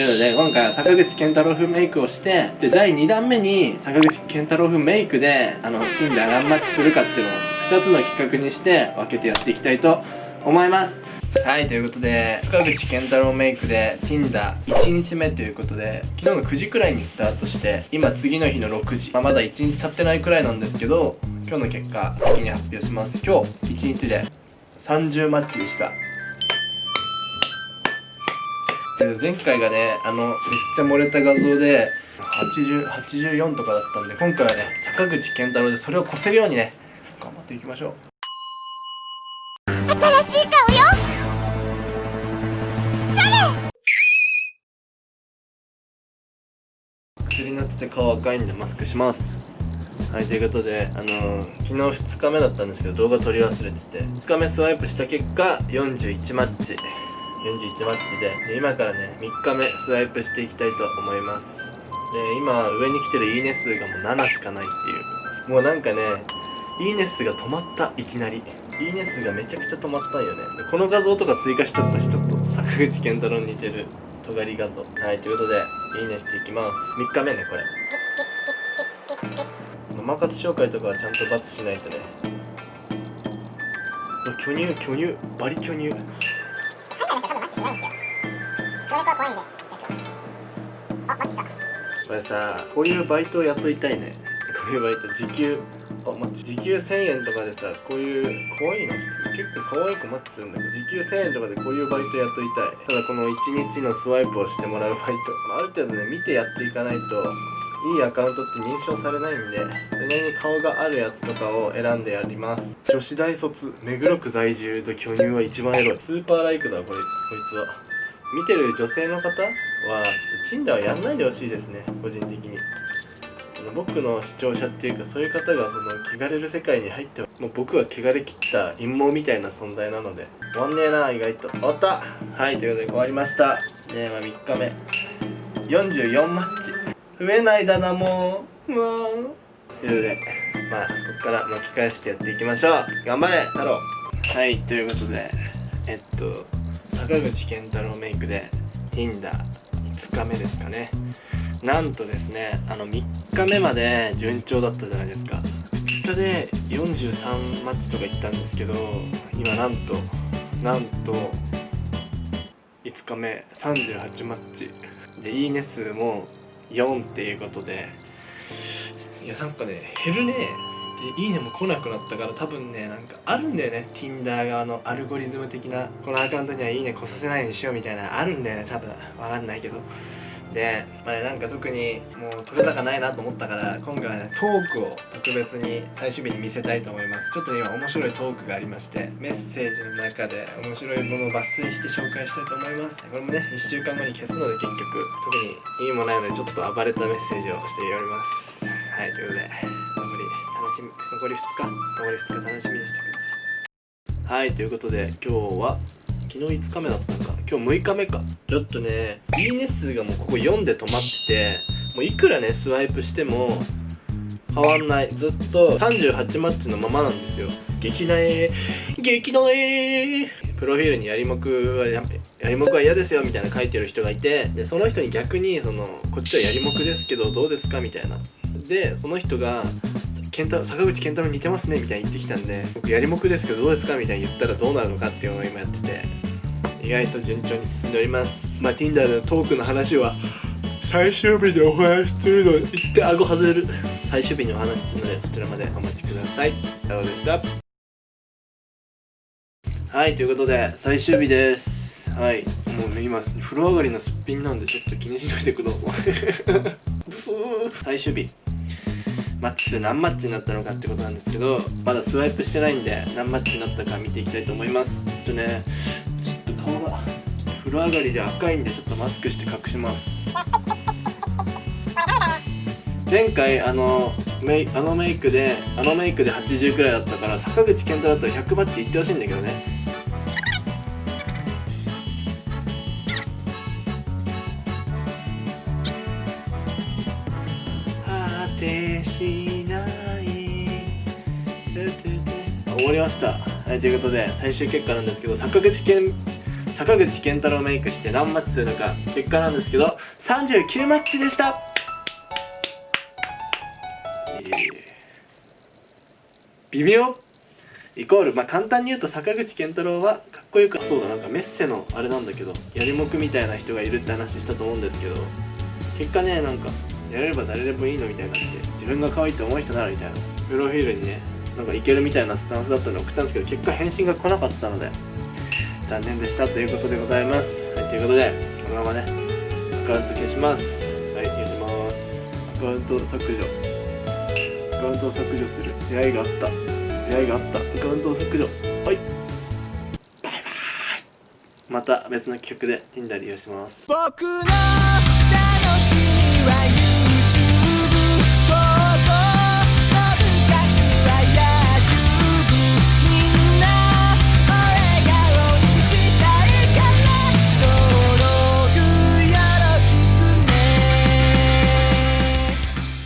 ということで今回は坂口健太郎風メイクをしてで第2弾目に坂口健太郎風メイクであのピンで何マッチするかっていうのを2つの企画にして分けてやっていきたいと思います。はいということで深口健太郎メイクで Tinder1 日目ということで昨日の9時くらいにスタートして今次の日の6時、まあ、まだ1日経ってないくらいなんですけど今日の結果先に発表します。今日1日で30マッチでした。前回がねあのめっちゃ漏れた画像で80 84とかだったんで今回はね坂口健太郎でそれを越せるようにね頑張っていきましょう。新しい顔よ。薬になってて顔赤いんでマスクします。はいということであのー、昨日2日目だったんですけど動画撮り忘れてて2日目スワイプした結果41マッチ41マッチで。で今からね3日目スワイプしていきたいと思います。で今上に来てるいいね数がもう7しかないっていう。もうなんかねいいね数が止まったいきなり。いいね数がめちゃくちゃ止まったんよね。でこの画像とか追加しちゃったしちょっと坂口健太郎に似てる。尖り画像。はいということでいいねしていきます。3日目ねこれ。ママ活紹介とかはちゃんとバツしないとね。巨乳巨乳バリ巨乳。これさこういうバイトをやっといたいね。こういうバイト時給。あ、ま、時給1000円とかでさこういう可愛いの？結構可愛くマッチするんだけど時給1000円とかでこういうバイトやっといたい。ただこの1日のスワイプをしてもらうバイト、まあ、ある程度ね見てやっていかないといいアカウントって認証されないんでそれに顔があるやつとかを選んでやります。女子大卒目黒区在住と巨乳は一番エロい。スーパーライクだこれこいつは。見てる女性の方はちょっと Tinder はやんないでほしいですね個人的に。僕の視聴者っていうかそういう方がその汚れる世界に入ってもう僕は汚れきった陰謀みたいな存在なので終わんねえな意外と。終わった。はいということで終わりました。ねまあ3日目。44マッチ。増えないだなもう。もう。ということでまあここから巻き返してやっていきましょう。頑張れ太郎。はいということでえっと坂口健太郎メイクで Tinder5 日目ですかね。なんとですねあの3日目まで順調だったじゃないですか。2日で43マッチとか行ったんですけど今なんとなんと5日目38マッチ。でいいね数も4っていうことで。いやなんかね減るね。でいいねも来なくなったから多分ねなんかあるんだよね。Tinder 側のアルゴリズム的な。このアカウントにはいいね来させないようにしようみたいな。あるんだよね多分。わかんないけど。で、まあね、なんか特にもう取れ高ないなと思ったから今回はねトークを特別に最終日に見せたいと思います。ちょっと今面白いトークがありましてメッセージの中で面白いものを抜粋して紹介したいと思います。これもね1週間後に消すので結局。特に意味もないのでちょっと暴れたメッセージをしております。はいということで残り楽しみ残り2日残り2日楽しみにしてください。はいということで今日は昨日5日目だったのか今日6日目か。ちょっとねいいね数がもうここ4で止まっててもういくらねスワイプしても変わんない。ずっと38マッチのままなんですよ。激苗。激苗。プロフィールにやりもくはやりもくは嫌ですよみたいな書いてる人がいてでその人に逆にそのこっちはやりもくですけどどうですかみたいなでその人が健太坂口健太郎似てますねみたいに言ってきたんで僕やりもくですけどどうですかみたいに言ったらどうなるのかっていうのを今やってて意外と順調に進んでおります。まあ Tinder のトークの話は最終日でお話しするの言って顎外れる。最終日にお話しするのでそちらまでお待ちください。太郎でした。はいということで最終日です。はい。もうね今風呂上がりのすっぴんなんでちょっと気にしないでください。ブスー。最終日マッチ数何マッチになったのかってことなんですけどまだスワイプしてないんで何マッチになったか見ていきたいと思います。ちょっとねちょっと顔が風呂上がりで赤いんでちょっとマスクして隠します。前回あのメイあのメイクであのメイクで80くらいだったから坂口健太だったら100マッチいってほしいんだけどね。しない終わりました。はいということで最終結果なんですけど坂口健坂口健太郎メイクして何マッチするのか結果なんですけど39マッチでした。えー微妙。イコールまあ簡単に言うと坂口健太郎はかっこよくそうだなんかメッセのあれなんだけどやりもくみたいな人がいるって話したと思うんですけど結果ねなんかやれれば誰でもいいのみたいになって自分が可愛いと思う人ならみたいな。プロフィールにねなんかいけるみたいなスタンスだったのを送ったんですけど結果返信が来なかったので残念でしたということでございます。はいということでこのままねアカウント消します。はい消します。アカウント削除。アカウントを削除する。出会いがあった。出会いがあった。アカウントを削除。はい。バイバイ。また別の企画で Tinder 利用します。僕の楽しみは